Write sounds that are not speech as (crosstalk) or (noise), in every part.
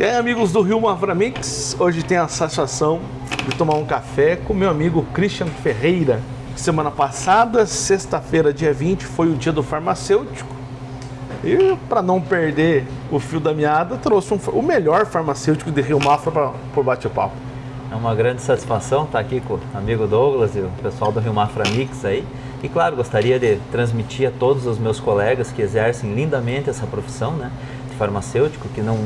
E aí, amigos do Rio Maframix, hoje tem a satisfação de tomar um café com meu amigo Christian Ferreira. Semana passada, sexta-feira, dia 20, foi o dia do farmacêutico. E para não perder o fio da meada, trouxe um, o melhor farmacêutico de Rio Mafra para o bate-papo. É uma grande satisfação estar aqui com o amigo Douglas e o pessoal do Rio Mafra Mix aí. E claro, gostaria de transmitir a todos os meus colegas que exercem lindamente essa profissão né, de farmacêutico, que não,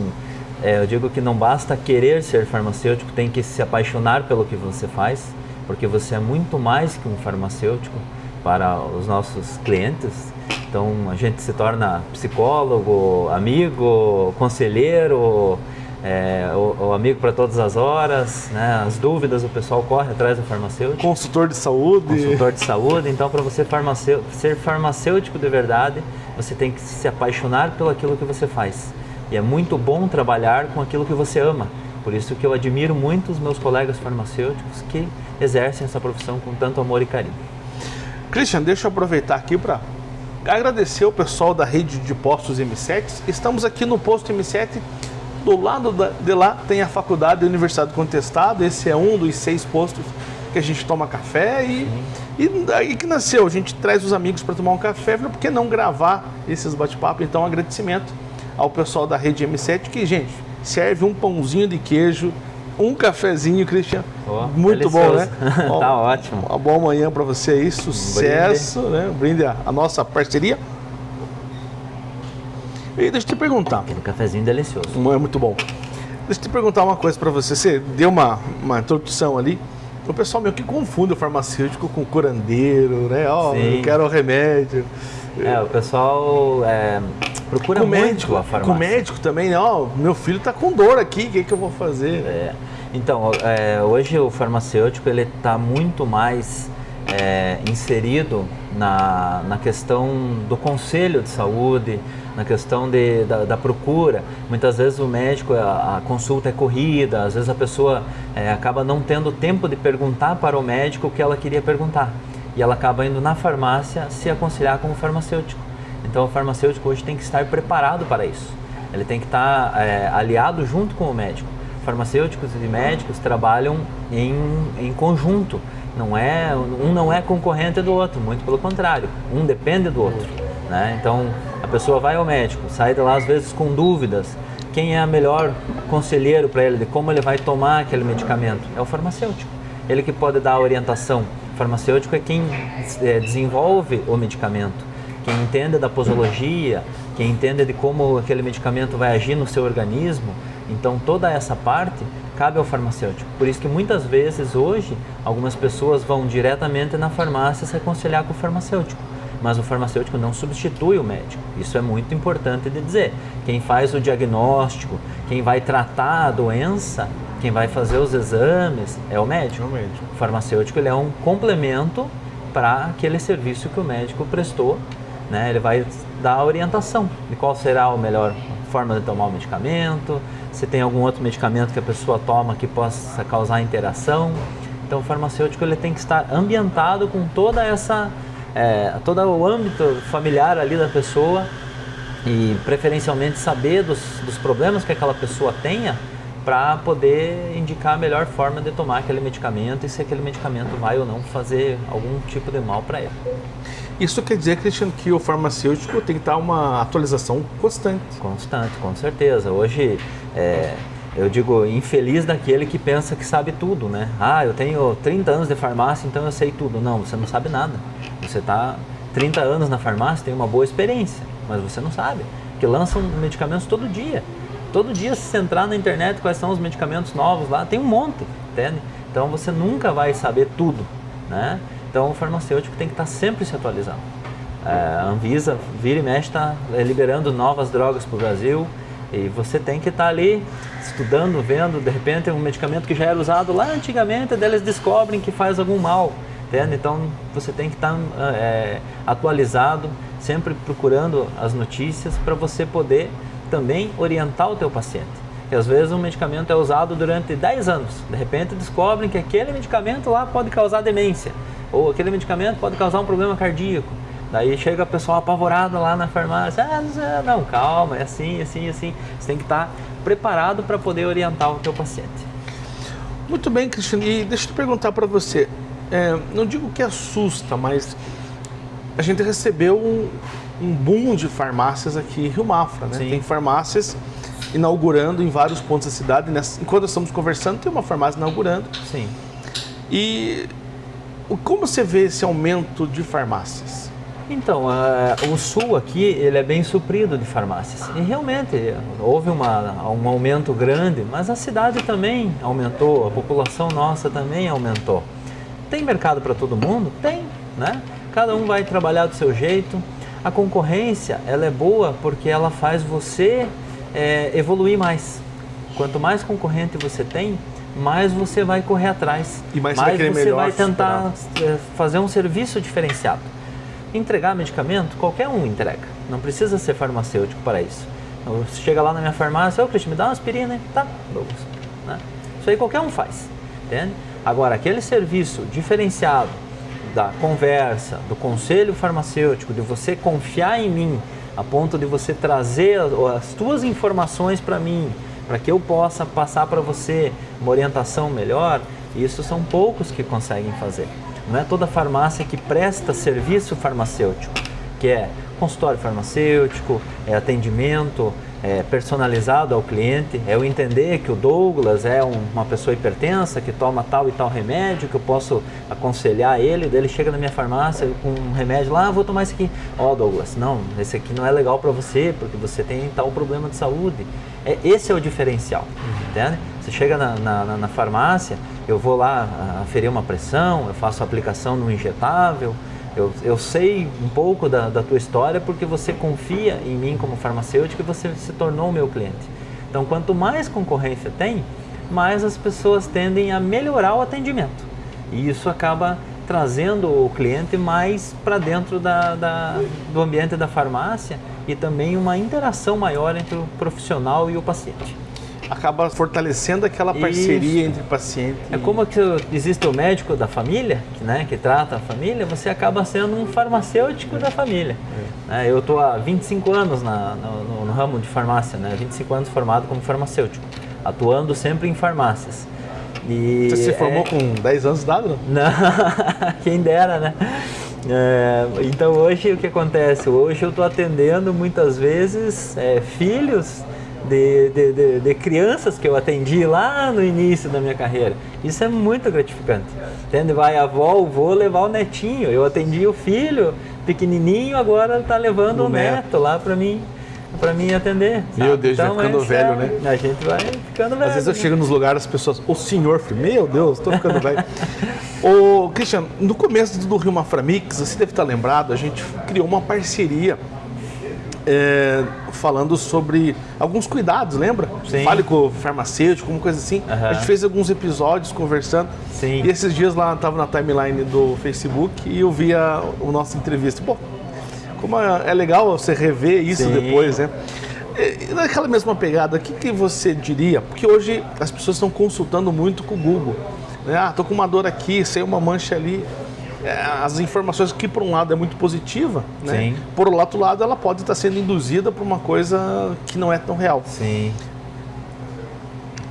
é, eu digo que não basta querer ser farmacêutico, tem que se apaixonar pelo que você faz, porque você é muito mais que um farmacêutico para os nossos clientes. Então a gente se torna psicólogo, amigo, conselheiro, é, o, o, amigo para todas as horas, né? as dúvidas o pessoal corre atrás do farmacêutico. Consultor de saúde. Consultor de saúde. Então, para você farmacêutico, ser farmacêutico de verdade, você tem que se apaixonar pelo aquilo que você faz. E é muito bom trabalhar com aquilo que você ama. Por isso que eu admiro muito os meus colegas farmacêuticos que exercem essa profissão com tanto amor e carinho. Christian, deixa eu aproveitar aqui para agradecer o pessoal da rede de postos M7. Estamos aqui no posto M7 do lado de lá tem a faculdade da Universidade do Contestado, esse é um dos seis postos que a gente toma café e, e daí que nasceu, a gente traz os amigos para tomar um café, por que não gravar esses bate-papos? Então, agradecimento ao pessoal da rede M7 que, gente, serve um pãozinho de queijo, um cafezinho, Cristian. Oh, Muito delicioso. bom, né? (laughs) tá ótimo. Uma boa manhã para você aí, sucesso, um brinde. né? brinde a, a nossa parceria. E deixa eu te perguntar. Aquele cafezinho delicioso. É muito bom. Deixa eu te perguntar uma coisa para você. Você deu uma, uma introdução ali. O pessoal meio que confunde o farmacêutico com o curandeiro, né? Ó, oh, eu quero o remédio. É, o pessoal é, procura com médico, a farmácia. Com médico também, né? Ó, meu filho tá com dor aqui, o que, que eu vou fazer? É. Então, é, hoje o farmacêutico ele está muito mais é, inserido na, na questão do conselho de saúde, na questão de, da, da, procura. Muitas vezes o médico, a, a consulta é corrida, às vezes a pessoa é, acaba não tendo tempo de perguntar para o médico o que ela queria perguntar. E ela acaba indo na farmácia se aconselhar com o farmacêutico. Então o farmacêutico hoje tem que estar preparado para isso. Ele tem que estar é, aliado junto com o médico. Farmacêuticos e médicos trabalham em, em conjunto. Não é, um não é concorrente do outro, muito pelo contrário. Um depende do outro. Né? Então a pessoa vai ao médico, sai de lá às vezes com dúvidas. Quem é a melhor conselheiro para ele de como ele vai tomar aquele medicamento? É o farmacêutico. Ele que pode dar a orientação. O farmacêutico é quem é, desenvolve o medicamento, quem entende da posologia, quem entende de como aquele medicamento vai agir no seu organismo. Então toda essa parte cabe ao farmacêutico. Por isso que muitas vezes hoje algumas pessoas vão diretamente na farmácia se aconselhar com o farmacêutico mas o farmacêutico não substitui o médico. Isso é muito importante de dizer. Quem faz o diagnóstico, quem vai tratar a doença, quem vai fazer os exames é o médico. É o, médico. o farmacêutico ele é um complemento para aquele serviço que o médico prestou. Né? Ele vai dar a orientação de qual será a melhor forma de tomar o medicamento, se tem algum outro medicamento que a pessoa toma que possa causar interação. Então o farmacêutico ele tem que estar ambientado com toda essa é, todo o âmbito familiar ali da pessoa e preferencialmente saber dos, dos problemas que aquela pessoa tenha para poder indicar a melhor forma de tomar aquele medicamento e se aquele medicamento vai ou não fazer algum tipo de mal para ela. Isso quer dizer, Cristiano, que o farmacêutico tem que estar uma atualização constante. Constante, com certeza. Hoje, é, eu digo, infeliz daquele que pensa que sabe tudo, né? Ah, eu tenho 30 anos de farmácia, então eu sei tudo. Não, você não sabe nada. Você está 30 anos na farmácia, tem uma boa experiência, mas você não sabe. Porque lançam medicamentos todo dia. Todo dia, se você entrar na internet, quais são os medicamentos novos lá, tem um monte, entende? Então você nunca vai saber tudo, né? Então o farmacêutico tem que estar tá sempre se atualizando. É, a Anvisa, vira e mexe, está liberando novas drogas para o Brasil e você tem que estar tá ali estudando, vendo, de repente um medicamento que já era usado lá antigamente, eles descobrem que faz algum mal. Entende? Então você tem que estar é, atualizado, sempre procurando as notícias para você poder também orientar o teu paciente. Que às vezes um medicamento é usado durante 10 anos, de repente descobrem que aquele medicamento lá pode causar demência, ou aquele medicamento pode causar um problema cardíaco. Daí chega a pessoa apavorada lá na farmácia, ah, não, calma, é assim, assim, assim. Você tem que estar preparado para poder orientar o teu paciente. Muito bem, Cristiano. E deixa eu perguntar para você. É, não digo que assusta, mas a gente recebeu um, um boom de farmácias aqui em Rio Mafra, né? Sim. Tem farmácias inaugurando em vários pontos da cidade. Nessa- Enquanto estamos conversando, tem uma farmácia inaugurando. Sim. E como você vê esse aumento de farmácias? Então, ah, o sul aqui ele é bem suprido de farmácias. E realmente houve uma, um aumento grande, mas a cidade também aumentou, a população nossa também aumentou. Tem mercado para todo mundo? Tem, né? Cada um vai trabalhar do seu jeito. A concorrência ela é boa porque ela faz você eh, evoluir mais. Quanto mais concorrente você tem, mais você vai correr atrás. E mais você vai você vai tentar eh, fazer um serviço diferenciado. Entregar medicamento, qualquer um entrega. Não precisa ser farmacêutico para isso. Então, Você chega lá na minha farmácia, ô Cristian, me dá uma aspirina? Tá, Douglas. Né? Isso aí qualquer um faz, entende? Agora, aquele serviço diferenciado da conversa, do conselho farmacêutico, de você confiar em mim, a ponto de você trazer as tuas informações para mim, para que eu possa passar para você uma orientação melhor, isso são poucos que conseguem fazer. Não é toda farmácia que presta serviço farmacêutico, que é consultório farmacêutico, é atendimento é personalizado ao cliente, é eu entender que o Douglas é um- uma pessoa hipertensa que toma tal e tal remédio, que eu posso aconselhar ele, daí ele chega na minha farmácia com um remédio lá, ah, vou tomar esse aqui. Ó Douglas, não, esse aqui não é legal para você, porque você tem tal problema de saúde. É, esse é o diferencial, entende? Você chega na, na- na- farmácia, eu vou lá aferir uma pressão, eu faço aplicação no injetável, eu, eu sei um pouco da, da tua história porque você confia em mim como farmacêutico e você se tornou meu cliente. Então, quanto mais concorrência tem, mais as pessoas tendem a melhorar o atendimento. E isso acaba trazendo o cliente mais para dentro da, da- do ambiente da farmácia e também uma interação maior entre o profissional e o paciente. Acaba fortalecendo aquela parceria Isso. entre paciente É e... como que existe o médico da família, que, né, que trata a família, você acaba sendo um farmacêutico da família. Né, eu estou há 25 anos na- no, no- ramo de farmácia, né, 25 anos formado como farmacêutico, atuando sempre em farmácias. E Você se é- formou com 10 anos de idade, não? (laughs) não, quem dera, né? É, então hoje o que acontece? Hoje eu estou atendendo muitas vezes é, filhos de, de, de- de crianças que eu atendi lá no início da minha carreira. Isso é muito gratificante. Entende? Vai a avó, o vô levar o netinho. Eu atendi o filho pequenininho, agora está levando O o neto, lá para mim para mim atender. Meu sabe? Deus, vai então, ficando esse velho, é- né? A gente vai ficando velho. Às vezes eu né? chego nos lugares, as pessoas, o senhor, filho, meu Deus, tô ficando velho. (laughs) Ô, Cristiano, no começo do Rio Maframix, você deve estar lembrado, a gente criou uma parceria é, falando sobre alguns cuidados, lembra? Sim. Fale com o farmacêutico, uma coisa assim. Aham. A gente fez alguns episódios conversando. Sim. E esses dias lá, tava na timeline do Facebook e eu via o nosso entrevista. Pô, como é é legal você rever isso Sim. depois, né? E, e naquela mesma pegada, o que, que você diria? Porque hoje as pessoas estão consultando muito com o Google. Né? Ah, tô com uma dor aqui, sei uma mancha ali. É, as informações que por um lado é muito positiva, né? Sim. Por outro lado ela pode estar sendo induzida por uma coisa que não é tão real. Sim.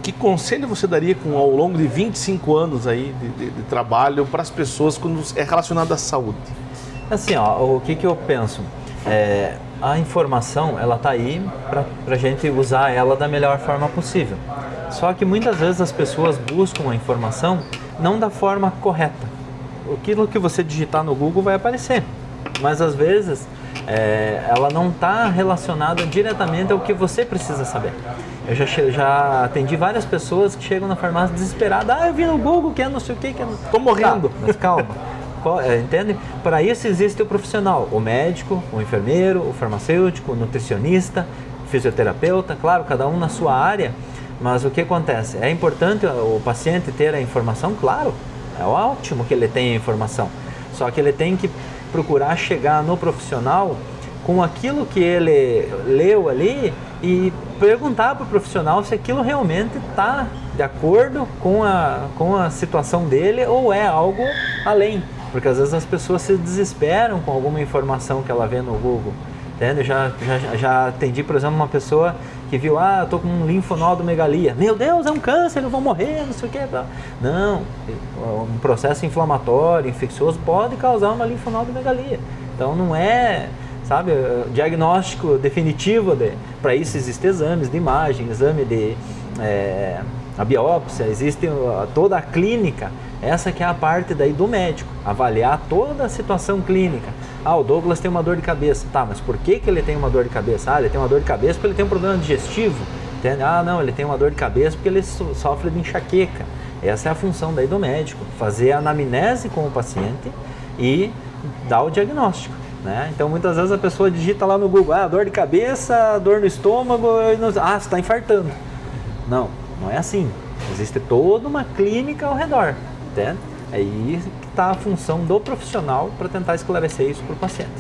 Que conselho você daria com, ao longo de 25 anos aí de, de- de trabalho para as pessoas quando é relacionado à saúde? Assim, ó, o que, que eu penso? É, a informação, ela tá aí para a gente usar ela da melhor forma possível. Só que muitas vezes as pessoas buscam a informação não da forma correta. Aquilo que você digitar no Google vai aparecer, mas às vezes é, ela não está relacionada diretamente ao que você precisa saber. Eu já, já atendi várias pessoas que chegam na farmácia desesperadas. Ah, eu vi no Google que é não sei o que, que é... não-" Tô morrendo. Tá, mas calma. Qual- é, entende? Para isso existe o profissional, o médico, o enfermeiro, o farmacêutico, o nutricionista, o fisioterapeuta, claro, cada um na sua área. Mas o que acontece? É importante o paciente ter a informação, claro, é ótimo que ele tenha informação. Só que ele tem que procurar chegar no profissional com aquilo que ele leu ali e perguntar para o profissional se aquilo realmente está de acordo com a, com a situação dele ou é algo além. Porque às vezes as pessoas se desesperam com alguma informação que ela vê no Google. Entende? Eu Já, já, já atendi, por exemplo, uma pessoa Que viu, ah, tô com um linfonodomegalia. Meu Deus, é um câncer, eu vou morrer, não sei o que. Não, um processo inflamatório, infeccioso pode causar uma linfonodomegalia. Então não é, sabe, diagnóstico definitivo de, para isso existem exames de imagem, exame de é, a biópsia, existe toda a clínica. Essa que é a parte daí do médico, avaliar toda a situação clínica. Ah, o Douglas tem uma dor de cabeça. Tá, mas por que, que ele tem uma dor de cabeça? Ah, ele tem uma dor de cabeça porque ele tem um problema digestivo. Ah, não, ele tem uma dor de cabeça porque ele sofre de enxaqueca. Essa é a função daí do médico, fazer a anamnese com o paciente e dar o diagnóstico. Né? Então muitas vezes a pessoa digita lá no Google, ah, dor de cabeça, dor no estômago, ah, você está infartando. Não, não é assim. Existe toda uma clínica ao redor. Entende? Aí está a função do profissional para tentar esclarecer isso para o paciente.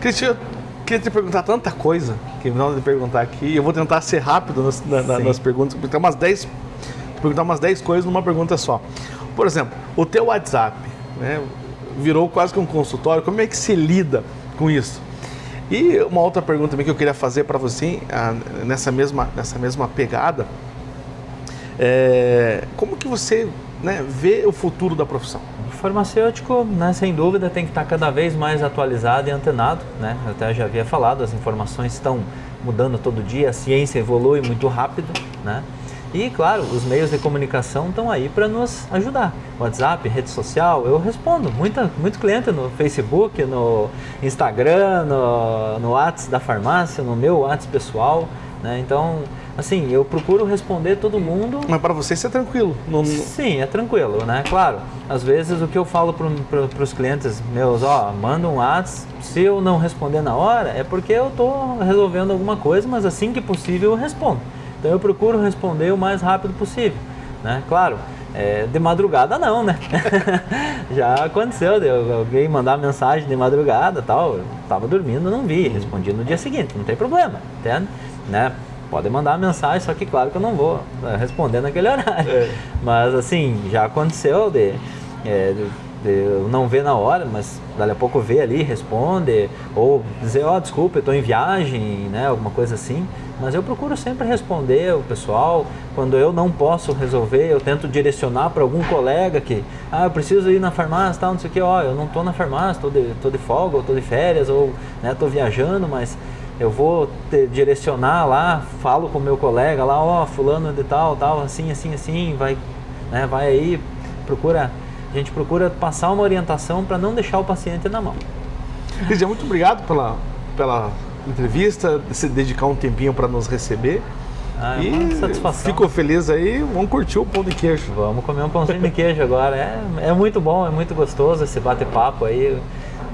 Cristian, queria te perguntar tanta coisa que não de perguntar aqui. Eu vou tentar ser rápido nas, na, nas perguntas, porque tem umas 10 perguntar umas 10 coisas numa pergunta só. Por exemplo, o teu WhatsApp, né? virou quase que um consultório. Como é que se lida com isso? E uma outra pergunta também que eu queria fazer para você, ah, nessa mesma, nessa mesma pegada, é, como que você né, vê o futuro da profissão? O farmacêutico, né, sem dúvida, tem que estar cada vez mais atualizado e antenado. Né? Eu até já havia falado, as informações estão mudando todo dia, a ciência evolui muito rápido. Né? E, claro, os meios de comunicação estão aí para nos ajudar. WhatsApp, rede social, eu respondo. Muita, muito cliente no Facebook, no Instagram, no, no da farmácia, no meu WhatsApp pessoal. Né? Então, assim, eu procuro responder todo mundo. Mas para você isso é tranquilo? Sim, é tranquilo, né? Claro, às vezes o que eu falo para os clientes meus, ó, manda um WhatsApp, se eu não responder na hora, é porque eu estou resolvendo alguma coisa, mas assim que possível eu respondo. Então eu procuro responder o mais rápido possível, né? Claro, é, de madrugada não, né? (laughs) Já aconteceu de alguém mandar mensagem de madrugada tal, eu tava dormindo, não vi, respondi no dia seguinte, não tem problema, entende? Né? Pode mandar mensagem, só que claro que eu não vou é, responder naquele (laughs) horário. É. Mas assim, já aconteceu de, é, de, não ver na hora, mas dali a pouco ver ali, responde, ou dizer, ó, oh, desculpa, eu estou em viagem, né? Alguma coisa assim. Mas eu procuro sempre responder o pessoal. Quando eu não posso resolver, eu tento direcionar para algum colega que, ah, eu preciso ir na farmácia, tal, não sei o que, ó, eu não estou na farmácia, estou de, tô de folga, ou estou de férias, ou estou né, viajando, mas eu vou te direcionar lá, falo com o meu colega lá, ó, fulano de tal, tal, assim, assim, assim, vai, né, vai aí, procura, a gente procura passar uma orientação para não deixar o paciente na mão. Lídia, muito obrigado pela, pela entrevista, se dedicar um tempinho para nos receber. Ah, é e satisfação. Fico feliz aí, vamos curtir o pão de queijo. Vamos comer um pãozinho de queijo agora. É, é muito bom, é muito gostoso esse bate-papo aí.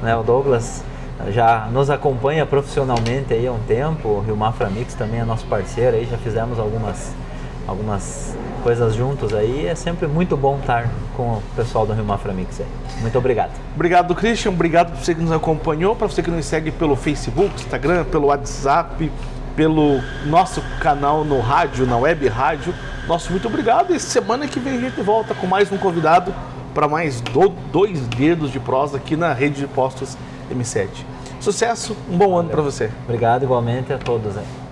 Né? O Douglas já nos acompanha profissionalmente aí há um tempo. O Rio Mafra Mix também é nosso parceiro aí, já fizemos algumas, algumas coisas juntos aí. É sempre muito bom estar com o pessoal do Rio Mafra Mix aí. Muito obrigado. Obrigado, Christian. Obrigado por você que nos acompanhou, para você que nos segue pelo Facebook, Instagram, pelo WhatsApp, pelo nosso canal no rádio, na web rádio. Nosso muito obrigado. E semana que vem a gente volta com mais um convidado para mais do, dois dedos de prosa aqui na rede de postos M7. Sucesso, um bom Valeu. ano para você. Obrigado igualmente a todos. Aí.